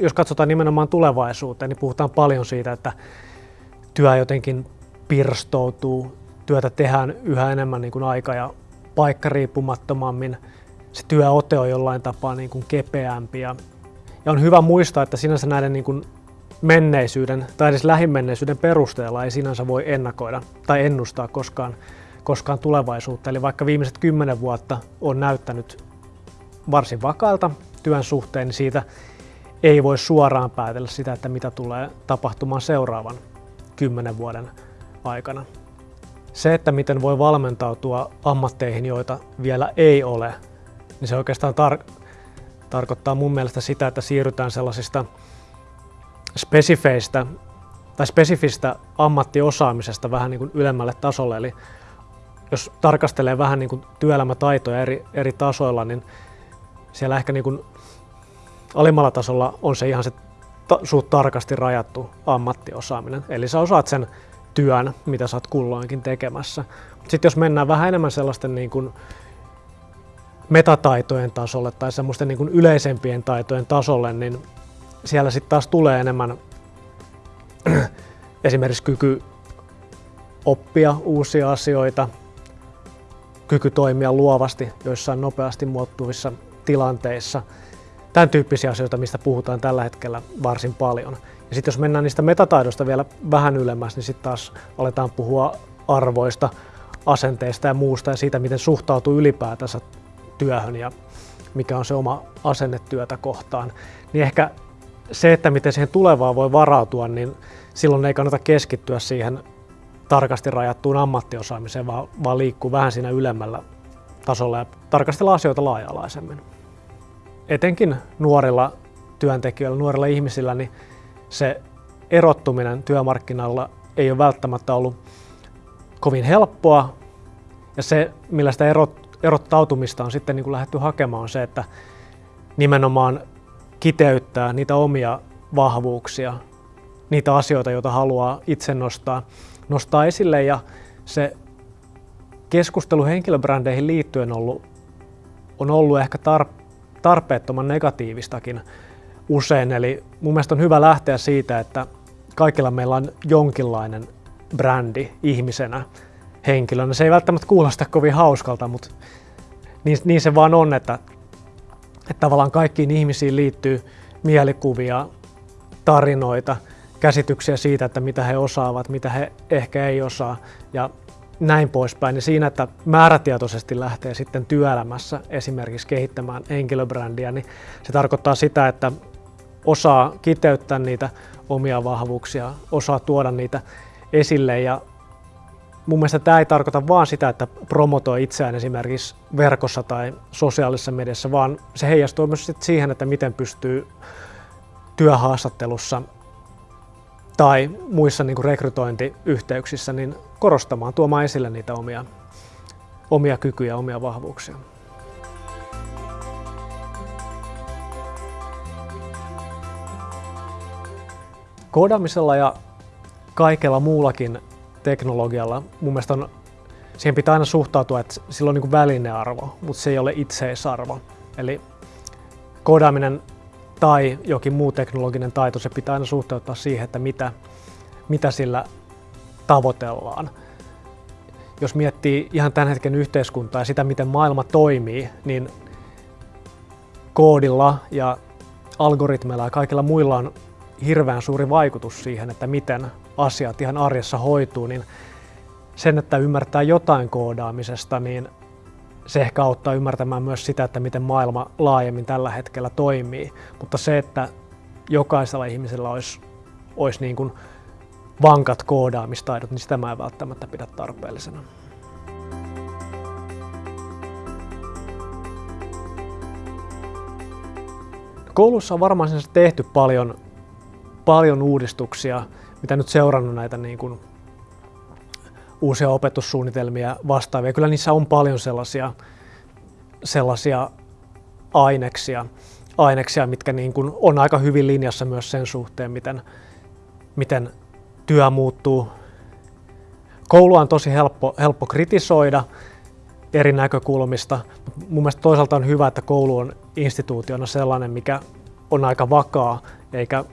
jos, katsotaan nimenomaan tulevaisuuteen, niin puhutaan paljon siitä, että työ jotenkin pirstoutuu, työtä tehdään yhä enemmän niin kuin aika- ja paikkariippumattomammin, se työote on jollain tapaa niin kuin kepeämpi ja, ja on hyvä muistaa, että sinänsä näiden niin kuin menneisyyden tai edes lähimenneisyyden perusteella ei sinänsä voi ennakoida tai ennustaa koskaan, koskaan tulevaisuutta. Eli vaikka viimeiset kymmenen vuotta on näyttänyt varsin vakailta työn suhteen, niin siitä ei voi suoraan päätellä sitä, että mitä tulee tapahtumaan seuraavan kymmenen vuoden aikana. Se, että miten voi valmentautua ammatteihin, joita vielä ei ole, niin se oikeastaan tar- tarkoittaa mun mielestä sitä, että siirrytään sellaisista spesifeistä tai spesifistä ammattiosaamisesta vähän niin kuin ylemmälle tasolle. Eli jos tarkastelee vähän niin kuin työelämätaitoja eri, eri tasoilla, niin siellä ehkä niin kuin alimmalla tasolla on se ihan se ta- suht tarkasti rajattu ammattiosaaminen. Eli sä osaat sen työn, mitä sä oot kulloinkin tekemässä. Sitten jos mennään vähän enemmän sellaisten niin kuin metataitojen tasolle tai semmoisten niin kuin yleisempien taitojen tasolle, niin siellä sitten taas tulee enemmän esimerkiksi kyky oppia uusia asioita, kyky toimia luovasti joissain nopeasti muuttuvissa tilanteissa. Tämän tyyppisiä asioita, mistä puhutaan tällä hetkellä varsin paljon. Ja sitten jos mennään niistä metataidoista vielä vähän ylemmäs, niin sitten taas aletaan puhua arvoista, asenteista ja muusta ja siitä, miten suhtautuu ylipäätänsä työhön ja mikä on se oma asenne työtä kohtaan. Niin ehkä se, että miten siihen tulevaan voi varautua, niin silloin ei kannata keskittyä siihen tarkasti rajattuun ammattiosaamiseen, vaan, vaan liikkuu vähän siinä ylemmällä tasolla ja tarkastella asioita laaja-alaisemmin. Etenkin nuorilla työntekijöillä, nuorilla ihmisillä, niin se erottuminen työmarkkinoilla ei ole välttämättä ollut kovin helppoa. Ja se, millä sitä erot, erottautumista on sitten niin kuin lähdetty hakemaan, on se, että nimenomaan kiteyttää niitä omia vahvuuksia, niitä asioita, joita haluaa itse nostaa, nostaa esille. Ja se keskustelu henkilöbrändeihin liittyen on ollut, on ollut ehkä tarpeettoman negatiivistakin usein. Eli mun mielestä on hyvä lähteä siitä, että kaikilla meillä on jonkinlainen brändi ihmisenä, henkilönä. Se ei välttämättä kuulosta kovin hauskalta, mutta niin, niin se vaan on, että, että tavallaan kaikkiin ihmisiin liittyy mielikuvia, tarinoita, käsityksiä siitä, että mitä he osaavat, mitä he ehkä ei osaa ja näin poispäin. Ja siinä, että määrätietoisesti lähtee sitten työelämässä esimerkiksi kehittämään henkilöbrändiä, niin se tarkoittaa sitä, että osaa kiteyttää niitä omia vahvuuksia, osaa tuoda niitä esille ja mun mielestä tämä ei tarkoita vaan sitä, että promotoi itseään esimerkiksi verkossa tai sosiaalisessa mediassa, vaan se heijastuu myös siihen, että miten pystyy työhaastattelussa tai muissa niin kuin rekrytointiyhteyksissä niin korostamaan, tuomaan esille niitä omia, omia kykyjä, omia vahvuuksia. Koodaamisella ja kaikella muullakin teknologialla mun mielestä on, siihen pitää aina suhtautua, että sillä on niin välinearvo, mutta se ei ole itseisarvo. Eli koodaaminen tai jokin muu teknologinen taito, se pitää aina suhteuttaa siihen, että mitä, mitä sillä tavoitellaan. Jos miettii ihan tämän hetken yhteiskuntaa ja sitä, miten maailma toimii, niin koodilla ja algoritmeilla ja kaikilla muilla on hirveän suuri vaikutus siihen, että miten asiat ihan arjessa hoituu, niin sen, että ymmärtää jotain koodaamisesta, niin se ehkä auttaa ymmärtämään myös sitä, että miten maailma laajemmin tällä hetkellä toimii. Mutta se, että jokaisella ihmisellä olisi, olisi niin kuin vankat koodaamistaidot, niin sitä mä en välttämättä pidä tarpeellisena. Koulussa on varmaan tehty paljon, paljon uudistuksia, mitä nyt seurannut näitä niin kuin uusia opetussuunnitelmia vastaavia. Kyllä niissä on paljon sellaisia, sellaisia aineksia, aineksia, mitkä niin kuin on aika hyvin linjassa myös sen suhteen, miten, miten työ muuttuu. Koulua on tosi helppo, helppo kritisoida eri näkökulmista. Mun mielestä toisaalta on hyvä, että koulu on instituutiona sellainen, mikä on aika vakaa eikä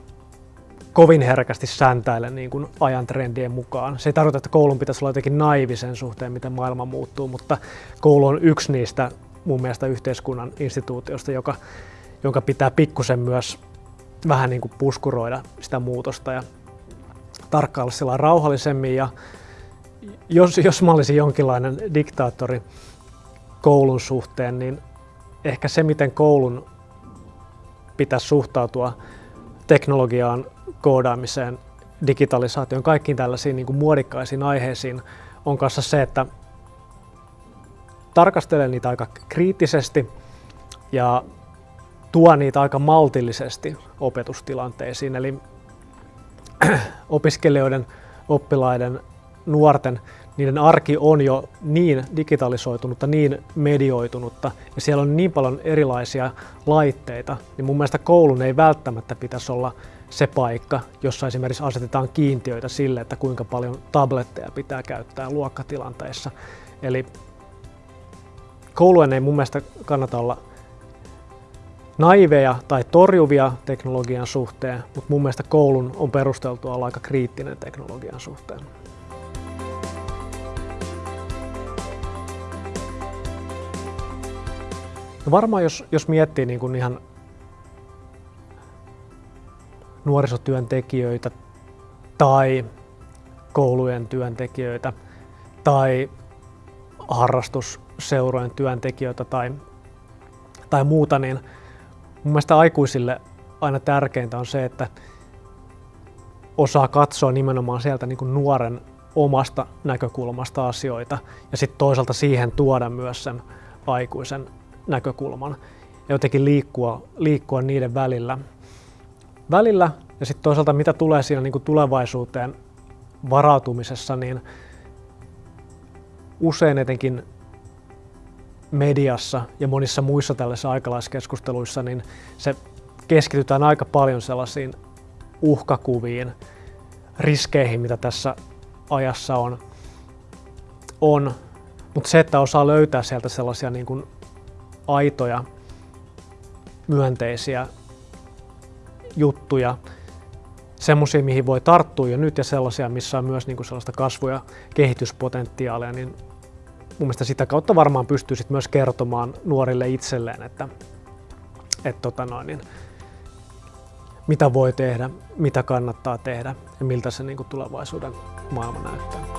kovin herkästi säntäile niin kuin ajan trendien mukaan. Se ei tarkoita, että koulun pitäisi olla jotenkin naivi sen suhteen, miten maailma muuttuu, mutta koulu on yksi niistä mun mielestä yhteiskunnan instituutiosta, joka, jonka pitää pikkusen myös vähän niin kuin puskuroida sitä muutosta ja tarkkailla sillä rauhallisemmin. Ja jos, jos mä olisin jonkinlainen diktaattori koulun suhteen, niin ehkä se, miten koulun pitäisi suhtautua teknologiaan, koodaamiseen, digitalisaatioon, kaikkiin tällaisiin niin kuin muodikkaisiin aiheisiin, on kanssa se, että tarkastelee niitä aika kriittisesti ja tuo niitä aika maltillisesti opetustilanteisiin. Eli opiskelijoiden, oppilaiden, nuorten, niiden arki on jo niin digitalisoitunutta, niin medioitunutta ja siellä on niin paljon erilaisia laitteita, niin mun mielestä koulun ei välttämättä pitäisi olla se paikka, jossa esimerkiksi asetetaan kiintiöitä sille, että kuinka paljon tabletteja pitää käyttää luokkatilanteissa. Eli koulujen ei mun mielestä kannata olla naiveja tai torjuvia teknologian suhteen, mutta mun mielestä koulun on perusteltua olla aika kriittinen teknologian suhteen. No varmaan jos, jos miettii niin kuin ihan nuorisotyöntekijöitä tai koulujen työntekijöitä tai harrastusseurojen työntekijöitä tai, tai muuta, niin mun mielestä aikuisille aina tärkeintä on se, että osaa katsoa nimenomaan sieltä niin kuin nuoren omasta näkökulmasta asioita ja sitten toisaalta siihen tuoda myös sen aikuisen näkökulman ja jotenkin liikkua, liikkua niiden välillä. Välillä ja sitten toisaalta mitä tulee siinä niin kuin tulevaisuuteen varautumisessa, niin usein etenkin mediassa ja monissa muissa tällaisissa aikalaiskeskusteluissa, niin se keskitytään aika paljon sellaisiin uhkakuviin, riskeihin, mitä tässä ajassa on. on. Mutta se, että osaa löytää sieltä sellaisia niin kuin aitoja, myönteisiä juttuja, semmoisia, mihin voi tarttua jo nyt ja sellaisia, missä on myös niin kuin sellaista kasvu- ja kehityspotentiaalia, niin mun mielestä sitä kautta varmaan pystyy sit myös kertomaan nuorille itselleen, että, että tota noin, niin, mitä voi tehdä, mitä kannattaa tehdä ja miltä se niin kuin tulevaisuuden maailma näyttää.